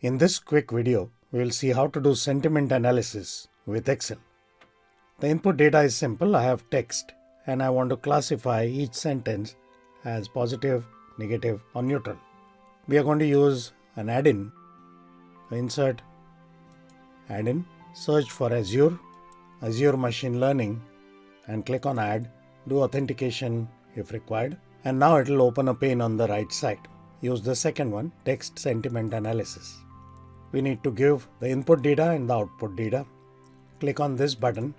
In this quick video, we will see how to do sentiment analysis with Excel. The input data is simple. I have text and I want to classify each sentence as positive, negative or neutral. We are going to use an add-in. Insert, add-in, search for Azure, Azure Machine Learning and click on add, do authentication if required and now it will open a pane on the right side. Use the second one, text sentiment analysis. We need to give the input data and the output data. Click on this button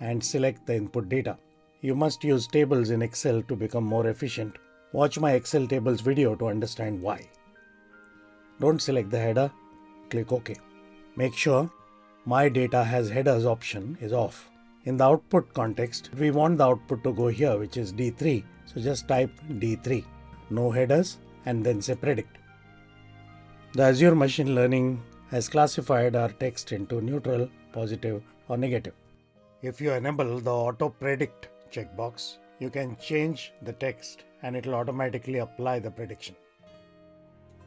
and select the input data. You must use tables in Excel to become more efficient. Watch my Excel tables video to understand why. Don't select the header, click OK. Make sure My Data has headers option is off. In the output context, we want the output to go here, which is D3. So just type D3, no headers, and then say predict. The Azure Machine Learning has classified our text into neutral, positive, or negative. If you enable the auto predict checkbox, you can change the text and it will automatically apply the prediction.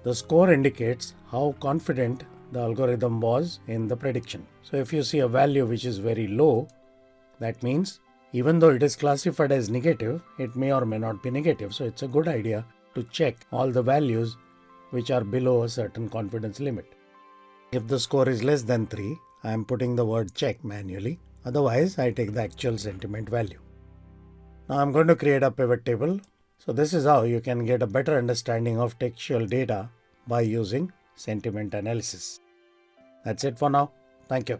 The score indicates how confident the algorithm was in the prediction. So if you see a value which is very low, that means even though it is classified as negative, it may or may not be negative. So it's a good idea to check all the values which are below a certain confidence limit. If the score is less than 3, I am putting the word check manually. Otherwise, I take the actual sentiment value. Now I'm going to create a pivot table. So this is how you can get a better understanding of textual data by using sentiment analysis. That's it for now. Thank you.